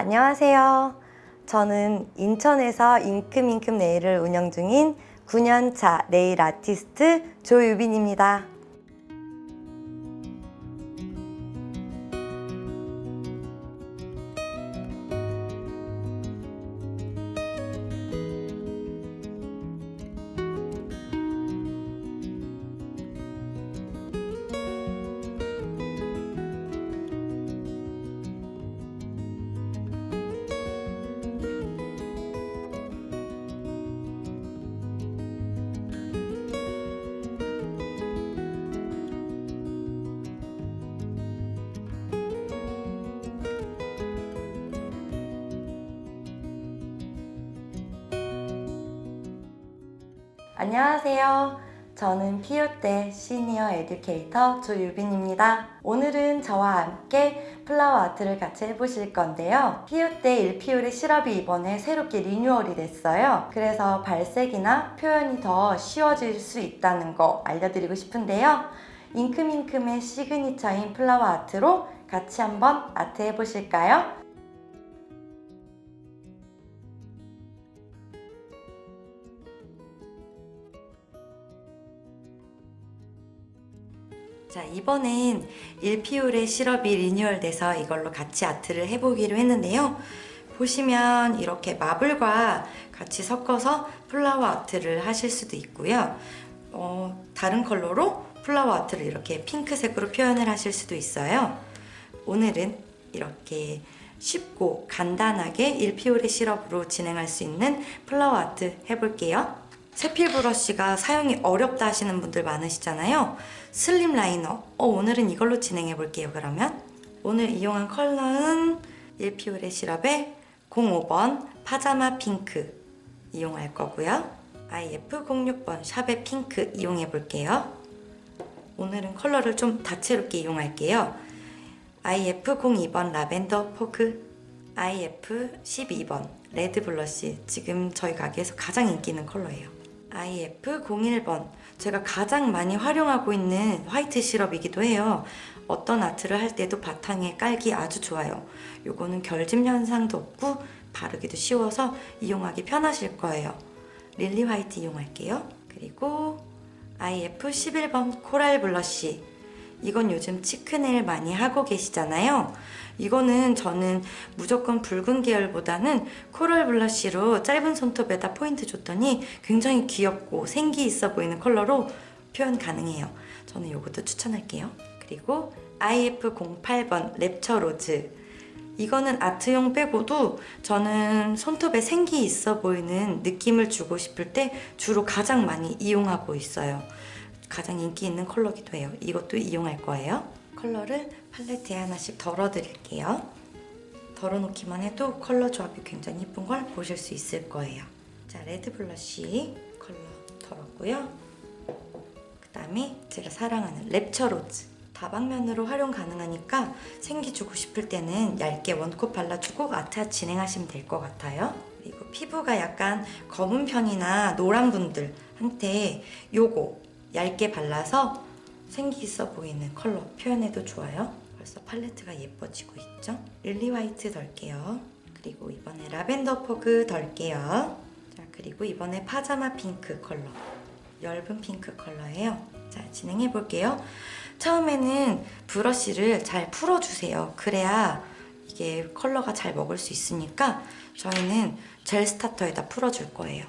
안녕하세요. 저는 인천에서 잉크밍크 네일을 운영 중인 9년차 네일 아티스트 조유빈입니다. 안녕하세요. 저는 피오때 senior educator 조유빈입니다. 오늘은 저와 함께 flower art를 같이 해보실 건데요. 피오때 1피올의 시럽이 이번에 새롭게 리뉴얼이 됐어요. 그래서 발색이나 표현이 더 쉬워질 수 있다는 거 알려드리고 싶은데요. 잉크밍크의 시그니처인 flower art로 같이 한번 아트 해보실까요? 자 이번엔 1피올의 시럽이 리뉴얼돼서 이걸로 같이 아트를 해보기로 했는데요. 보시면 이렇게 마블과 같이 섞어서 flower art를 하실 수도 있고요. 어, 다른 컬러로 flower art를 이렇게 핑크색으로 표현을 하실 수도 있어요. 오늘은 이렇게 쉽고 간단하게 1피올의 시럽으로 진행할 수 있는 flower art 해볼게요. 세필 브러쉬가 사용이 어렵다 하시는 분들 많으시잖아요. slim liner. 어, 오늘은 이걸로 진행해 볼게요, 그러면. 오늘 이용한 컬러는 1피올의 시럽의 05번 파자마 핑크 이용할 거고요. IF06번 샵의 핑크 이용해 볼게요. 오늘은 컬러를 좀 다채롭게 이용할게요. IF02번 lavender fog IF12번 red blush 지금 저희 가게에서 가장 인기 있는 컬러예요. IF01번 제가 가장 많이 활용하고 있는 화이트 시럽이기도 해요. 어떤 아트를 할 때도 바탕에 깔기 아주 좋아요. 요거는 결집 현상도 없고 바르기도 쉬워서 이용하기 편하실 거예요. lily white 이용할게요. 그리고 IF11번 coral blush 이건 요즘 cheek nail 많이 하고 계시잖아요. 이거는 저는 무조건 붉은 계열보다는 coral blush로 짧은 손톱에다 포인트 줬더니 굉장히 귀엽고 생기 있어 보이는 컬러로 표현 가능해요. 저는 이것도 추천할게요. 그리고 IF08번 rapture rose 이거는 아트용 빼고도 저는 손톱에 생기 있어 보이는 느낌을 주고 싶을 때 주로 가장 많이 이용하고 있어요. 가장 인기 있는 컬러기도 해요. 이것도 이용할 거예요. 컬러를 팔레트에 하나씩 덜어드릴게요. 덜어놓기만 해도 컬러 조합이 굉장히 예쁜 걸 보실 수 있을 거예요. 자, red blush 컬러 덜었고요. 그 다음에 제가 사랑하는 rapture rose 다방면으로 활용 가능하니까 생기 주고 싶을 때는 얇게 one coat 발라주고 아트 진행하시면 될 것 같아요. 그리고 피부가 약간 검은 편이나 노란 분들한테 요거 얇게 발라서 생기 있어 보이는 컬러 표현해도 좋아요. 벌써 팔레트가 예뻐지고 있죠? lily white 덜게요. 그리고 이번에 lavender fog 덜게요. 자, 그리고 이번에 파자마 핑크 컬러. 엷은 핑크 컬러예요. 자, 진행해 볼게요. 처음에는 브러쉬를 잘 풀어주세요. 그래야 이게 컬러가 잘 먹을 수 있으니까 저희는 젤 스타터에다 풀어줄 거예요.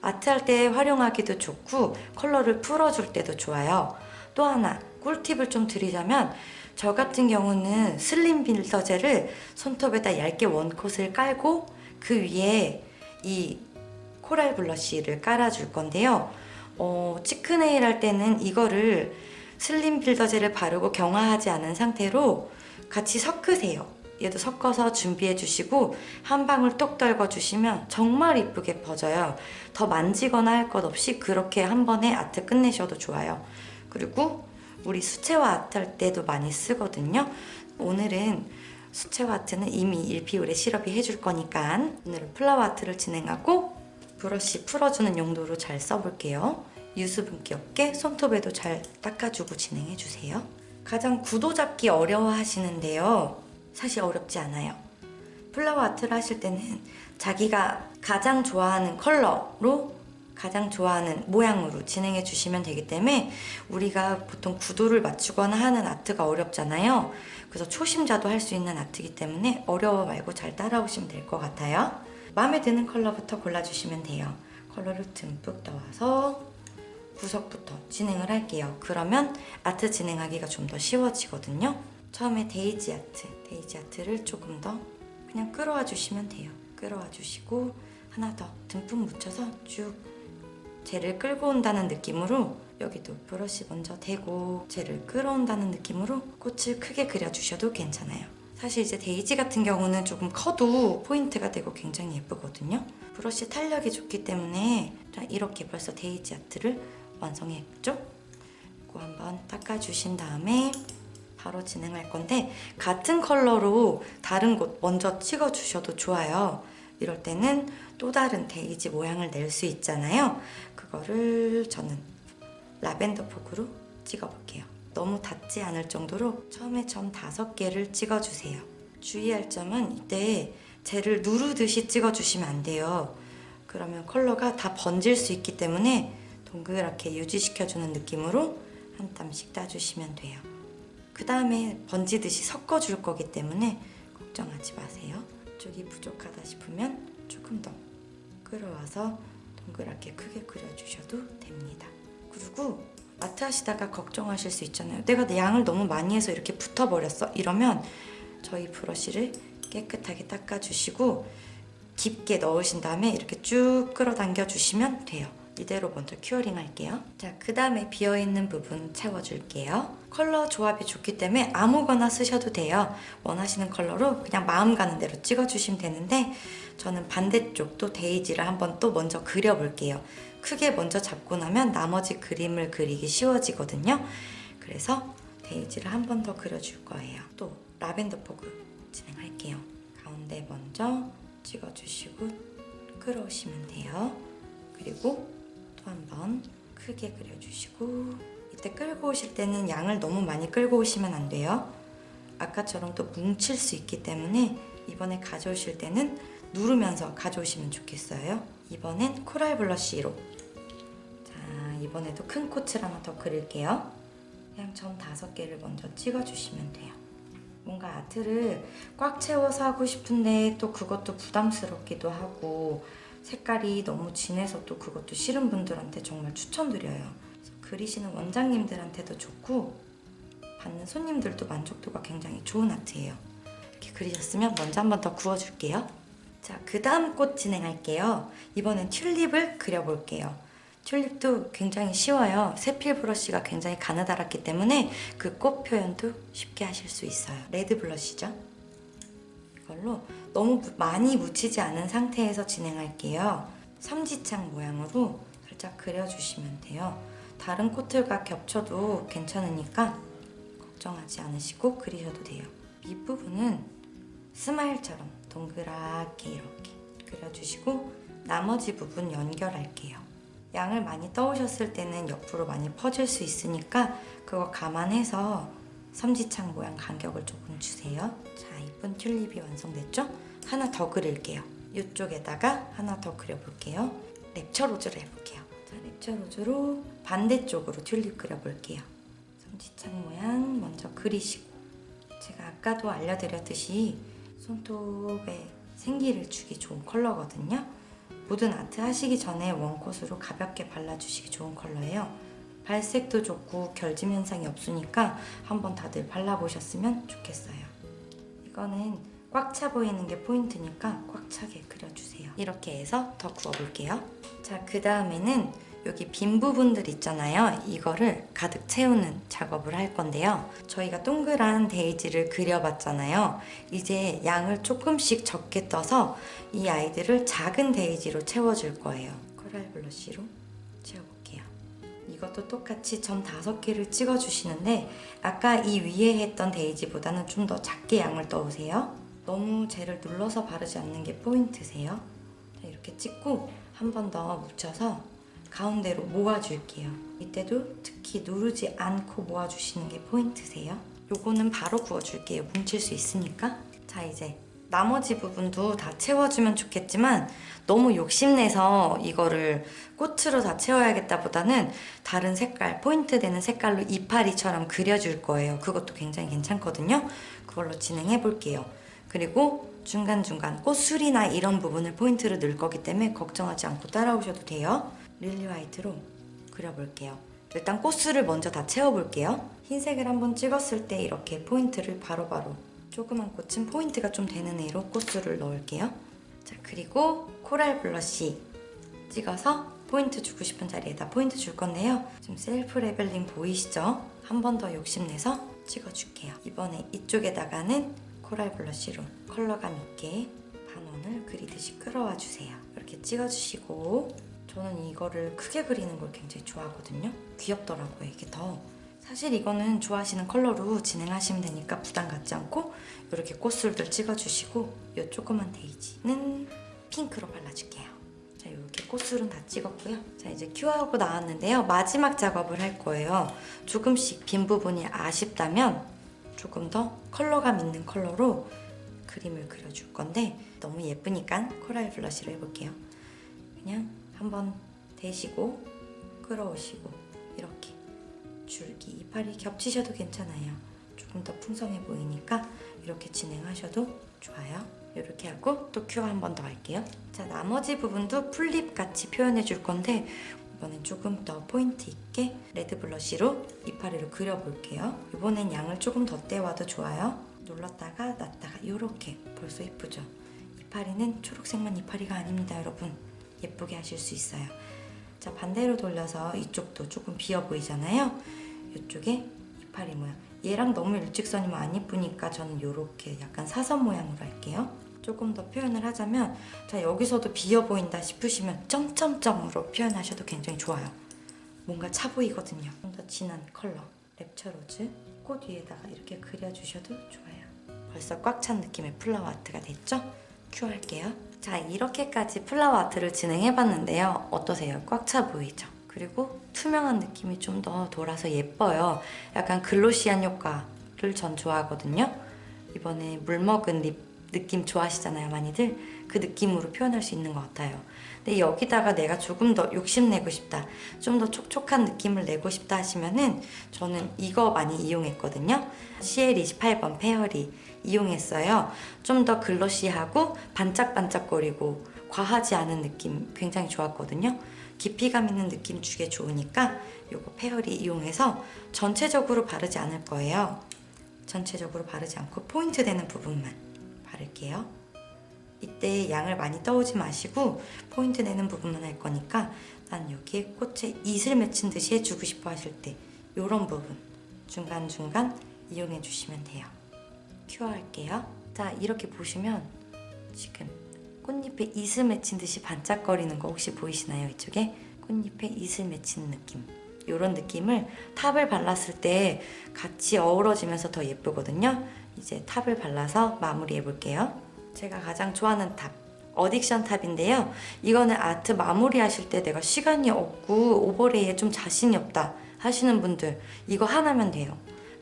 아트할 때 활용하기도 좋고 컬러를 풀어줄 때도 좋아요. 또 하나 꿀팁을 좀 드리자면 저 같은 경우는 slim builder gel을 손톱에다 얇게 one coat을 깔고 그 위에 이 coral blush를 깔아줄 건데요. 어, cheek nail 할 때는 이거를 slim builder gel을 바르고 경화하지 않은 상태로 같이 섞으세요. 얘도 섞어서 준비해 주시고 한 방울 똑 떨궈 주시면 정말 이쁘게 퍼져요. 더 만지거나 할 것 없이 그렇게 한 번에 아트 끝내셔도 좋아요. 그리고 우리 수채화 아트 할 때도 많이 쓰거든요. 오늘은 수채화 아트는 이미 1피울에 시럽이 해줄 거니까 오늘은 플라워 아트를 진행하고 브러쉬 풀어주는 용도로 잘 써볼게요. 유수분기 없게 손톱에도 잘 닦아주고 진행해주세요. 가장 구도 잡기 어려워 하시는데요. 사실 어렵지 않아요. flower art를 하실 때는 자기가 가장 좋아하는 컬러로 가장 좋아하는 모양으로 진행해 주시면 되기 때문에 우리가 보통 구도를 맞추거나 하는 아트가 어렵잖아요. 그래서 초심자도 할 수 있는 아트이기 때문에 어려워 말고 잘 따라오시면 될 것 같아요. 마음에 드는 컬러부터 골라주시면 돼요. 컬러를 듬뿍 넣어서 구석부터 진행을 할게요. 그러면 아트 진행하기가 좀 더 쉬워지거든요. 처음에 데이지 아트, 데이지 아트를 조금 더 그냥 끌어와 주시면 돼요. 끌어와 주시고 하나 더 듬뿍 묻혀서 쭉 젤을 끌고 온다는 느낌으로 여기도 브러쉬 먼저 대고 젤을 끌어온다는 느낌으로 꽃을 크게 그려주셔도 괜찮아요. 사실 이제 데이지 같은 경우는 조금 커도 포인트가 되고 굉장히 예쁘거든요. 브러쉬 탄력이 좋기 때문에 자, 이렇게 벌써 데이지 아트를 완성했죠? 이거 한번 닦아주신 다음에 바로 진행할 건데 같은 컬러로 다른 곳 먼저 찍어주셔도 좋아요. 이럴 때는 또 다른 데이지 모양을 낼 수 있잖아요. 그거를 저는 라벤더 폭으로 찍어볼게요. 너무 닿지 않을 정도로 처음에 점 다섯 개를 찍어주세요. 주의할 점은 이때 젤을 누르듯이 찍어주시면 안 돼요. 그러면 컬러가 다 번질 수 있기 때문에 동그랗게 유지시켜주는 느낌으로 한 땀씩 따주시면 돼요. 그 다음에 번지듯이 섞어줄 거기 때문에 걱정하지 마세요. 쪽이 부족하다 싶으면 조금 더 끌어와서 동그랗게 크게 그려주셔도 됩니다. 그리고 아트 하시다가 걱정하실 수 있잖아요. 내가 내 양을 너무 많이 해서 이렇게 붙어버렸어. 이러면 저희 브러쉬를 깨끗하게 닦아주시고 깊게 넣으신 다음에 이렇게 쭉 끌어당겨 주시면 돼요. 이대로 먼저 curing 할게요. 자, 그 다음에 비어있는 부분 채워줄게요. 컬러 조합이 좋기 때문에 아무거나 쓰셔도 돼요. 원하시는 컬러로 그냥 마음 가는 대로 찍어주시면 되는데 저는 반대쪽도 데이지를 한번 또 먼저 그려볼게요. 크게 먼저 잡고 나면 나머지 그림을 그리기 쉬워지거든요. 그래서 데이지를 한 번 더 그려줄 거예요. 또 Lavender Fog 진행할게요. 가운데 먼저 찍어주시고 끌어오시면 돼요. 그리고 또 한 번 크게 그려주시고 이때 끌고 오실 때는 양을 너무 많이 끌고 오시면 안 돼요. 아까처럼 또 뭉칠 수 있기 때문에 이번에 가져오실 때는 누르면서 가져오시면 좋겠어요. 이번엔 Coral Blush로 자 이번에도 큰 꽃을 하나 더 그릴게요. 그냥 점 다섯 개를 먼저 찍어주시면 돼요. 뭔가 아트를 꽉 채워서 하고 싶은데 또 그것도 부담스럽기도 하고 색깔이 너무 진해서 또 그것도 싫은 분들한테 정말 추천드려요. 그리시는 원장님들한테도 좋고 받는 손님들도 만족도가 굉장히 좋은 아트예요. 이렇게 그리셨으면 먼저 한 번 더 구워줄게요. 자, 그 다음 꽃 진행할게요. 이번엔 튤립을 그려볼게요. 튤립도 굉장히 쉬워요. 세필 브러쉬가 굉장히 가느다랗기 때문에 그 꽃 표현도 쉽게 하실 수 있어요. 레드 블러쉬죠. 이걸로 너무 무- 많이 묻히지 않은 상태에서 진행할게요. 삼지창 모양으로 살짝 그려주시면 돼요. 다른 꽃들과 겹쳐도 괜찮으니까 걱정하지 않으시고 그리셔도 돼요. 윗부분은 스마일처럼 동그랗게 이렇게 그려주시고 나머지 부분 연결할게요. 양을 많이 떠오셨을 때는 옆으로 많이 퍼질 수 있으니까 그거 감안해서 삼지창 모양 간격을 조금 주세요. 자, 이쁜 튤립이 완성됐죠? 하나 더 그릴게요. 이쪽에다가 하나 더 그려볼게요. Rapture Rose를 해볼게요. 자, Rapture Rose로 반대쪽으로 튤립 그려볼게요. 삼지창 모양 먼저 그리시고 제가 아까도 알려드렸듯이 손톱에 생기를 주기 좋은 컬러거든요. 모든 아트 하시기 전에 원콧으로 가볍게 발라주시기 좋은 컬러예요. 발색도 좋고 결짐 현상이 없으니까 한번 다들 발라보셨으면 좋겠어요. 이거는 꽉 차 보이는 게 포인트니까 꽉 차게 그려주세요. 이렇게 해서 더 구워볼게요. 자, 그 다음에는 여기 빈 부분들 있잖아요. 이거를 가득 채우는 작업을 할 건데요. 저희가 동그란 데이지를 그려봤잖아요. 이제 양을 조금씩 적게 떠서 이 아이들을 작은 데이지로 채워줄 거예요. Coral Blush로 채워볼게요. 이것도 똑같이 점 다섯 개를 찍어주시는데 아까 이 위에 했던 데이지보다는 좀 더 작게 양을 떠오세요. 너무 젤을 눌러서 바르지 않는 게 포인트세요. 자, 이렇게 찍고 한 번 더 묻혀서 가운데로 모아줄게요. 이때도 특히 누르지 않고 모아주시는 게 포인트세요. 요거는 바로 구워줄게요. 뭉칠 수 있으니까. 자, 이제 나머지 부분도 다 채워주면 좋겠지만 너무 욕심내서 이거를 꽃으로 다 채워야겠다 보다는 다른 색깔, 포인트 되는 색깔로 이파리처럼 그려줄 거예요. 그것도 굉장히 괜찮거든요. 그걸로 진행해 볼게요. 그리고 중간중간 꽃술이나 이런 부분을 포인트로 넣을 거기 때문에 걱정하지 않고 따라오셔도 돼요. Lily White로 그려볼게요. 일단 꽃술을 먼저 다 채워볼게요. 흰색을 한번 찍었을 때 이렇게 포인트를 바로바로 조그만 꽃은 포인트가 좀 되는 애로 꽃술을 넣을게요. 자 그리고 Coral Blush 찍어서 포인트 주고 싶은 자리에다 포인트 줄 건데요. 지금 self leveling 보이시죠? 한 번 더 욕심내서 찍어줄게요. 이번에 이쪽에다가는 코랄 블러쉬로 컬러감 있게 반원을 그리듯이 끌어와 주세요. 이렇게 찍어주시고 저는 이거를 크게 그리는 걸 굉장히 좋아하거든요. 귀엽더라고요, 이게 더. 사실 이거는 좋아하시는 컬러로 진행하시면 되니까 부담 갖지 않고 이렇게 꽃술들 찍어주시고 이 조그만 데이지는 핑크로 발라줄게요. 자, 이렇게 꽃술은 다 찍었고요. 자, 이제 큐어하고 나왔는데요. 마지막 작업을 할 거예요. 조금씩 빈 부분이 아쉽다면 조금 더 컬러감 있는 컬러로 그림을 그려줄 건데 너무 예쁘니까 Coral Blush로 해볼게요. 그냥 한번 대시고 끌어오시고 줄기 이파리 겹치셔도 괜찮아요. 조금 더 풍성해 보이니까 이렇게 진행하셔도 좋아요. 이렇게 하고 또 cure 한번 더 할게요. 자 나머지 부분도 풀잎 같이 표현해 줄 건데 이번엔 조금 더 포인트 있게 Red Blush로 이파리를 그려볼게요. 이번엔 양을 조금 더 떼와도 좋아요. 눌렀다가 놨다가 이렇게 벌써 이쁘죠? 이파리는 초록색만 이파리가 아닙니다 여러분. 예쁘게 하실 수 있어요. 자 반대로 돌려서 이쪽도 조금 비어 보이잖아요. 이쪽에 이파리 모양. 얘랑 너무 일직선이면 안 이쁘니까 저는 이렇게 약간 사선 모양으로 할게요. 조금 더 표현을 하자면 자 여기서도 비어 보인다 싶으시면 점점점으로 표현하셔도 굉장히 좋아요. 뭔가 차 보이거든요. 좀 더 진한 컬러 Rapture Rose 꽃 위에다가 이렇게 그려주셔도 좋아요. 벌써 꽉 찬 느낌의 flower art가 됐죠? cure 할게요. 자 이렇게까지 flower art를 진행해봤는데요. 어떠세요? 꽉 차 보이죠? 그리고 투명한 느낌이 좀 더 돌아서 예뻐요. 약간 glossy한 효과를 전 좋아하거든요. 이번에 물 먹은 lip 느낌 좋아하시잖아요, 많이들. 그 느낌으로 표현할 수 있는 것 같아요. 근데 여기다가 내가 조금 더 욕심내고 싶다, 좀 더 촉촉한 느낌을 내고 싶다 하시면은 저는 이거 많이 이용했거든요. CL28번 Fairy 이용했어요. 좀 더 glossy하고 반짝반짝거리고 과하지 않은 느낌 굉장히 좋았거든요. 깊이감 있는 느낌 주게 좋으니까 이거 Fairy 이용해서 전체적으로 바르지 않을 거예요. 전체적으로 바르지 않고 포인트 되는 부분만 바를게요. 이때 양을 많이 떠오지 마시고 포인트 내는 부분만 할 거니까 난 여기에 꽃에 이슬 맺힌 듯이 해주고 싶어 하실 때 이런 부분 중간중간 이용해 주시면 돼요. 큐어 할게요. 자 이렇게 보시면 지금 꽃잎에 이슬 맺힌 듯이 반짝거리는 거 혹시 보이시나요? 이쪽에 꽃잎에 이슬 맺히는 느낌 이런 느낌을 top을 발랐을 때 같이 어우러지면서 더 예쁘거든요. 이제 top을 발라서 마무리해 볼게요. 제가 가장 좋아하는 top Addiction top인데요. 이거는 아트 마무리 하실 때 내가 시간이 없고 overlay에 좀 자신이 없다 하시는 분들 이거 하나면 돼요.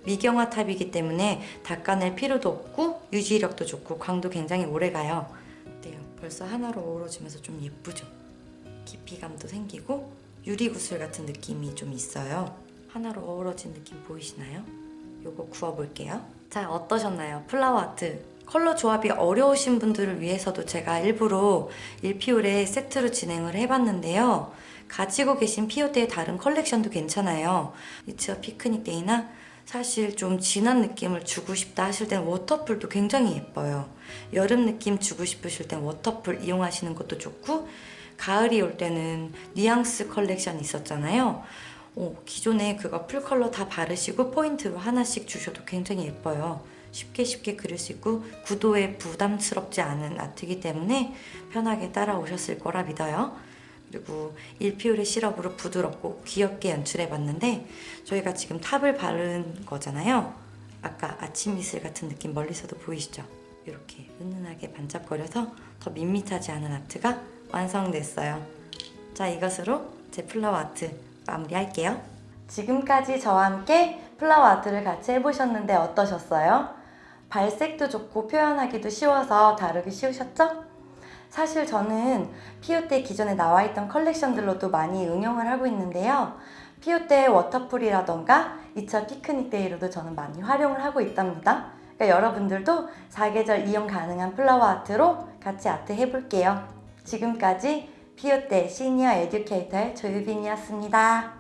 미경화 top이기 때문에 닦아낼 필요도 없고 유지력도 좋고 광도 굉장히 오래가요. 벌써 하나로 어우러지면서 좀 예쁘죠? 깊이감도 생기고 유리구슬 같은 느낌이 좀 있어요. 하나로 어우러진 느낌 보이시나요? 요거 구워볼게요. 자, 어떠셨나요? flower art. 컬러 조합이 어려우신 분들을 위해서도 제가 일부러 1피올에 세트로 진행을 해봤는데요. 가지고 계신 피오데의 다른 컬렉션도 괜찮아요. It's a Picnic Day나 사실 좀 진한 느낌을 주고 싶다 하실 땐 Waterful도 굉장히 예뻐요. 여름 느낌 주고 싶으실 땐 Waterful 이용하시는 것도 좋고 가을이 올 때는 뉘앙스 컬렉션 있었잖아요. 어, 기존에 그거 full color 다 바르시고 포인트로 하나씩 주셔도 굉장히 예뻐요. 쉽게 쉽게 그릴 수 있고 구도에 부담스럽지 않은 art이기 때문에 편하게 따라오셨을 거라 믿어요. 그리고 1피올의 시럽으로 부드럽고 귀엽게 연출해봤는데 저희가 지금 top을 바른 거잖아요. 아까 아침 이슬 같은 느낌 멀리서도 보이시죠? 이렇게 은은하게 반짝거려서 더 밋밋하지 않은 art가 완성됐어요. 자 이것으로 제 flower art 마무리할게요. 지금까지 저와 함께 flower art를 같이 해보셨는데 어떠셨어요? 발색도 좋고 표현하기도 쉬워서 다루기 쉬우셨죠? 사실 저는 피오테 기존에 나와 있던 컬렉션들로도 많이 응용을 하고 있는데요. 피오테 워터풀이라던가 2차 피크닉 데이로도 저는 많이 활용을 하고 있답니다. 그러니까 여러분들도 사계절 이용 가능한 flower art로 같이 아트 해볼게요. 지금까지 피오테 senior educator의 조유빈이었습니다.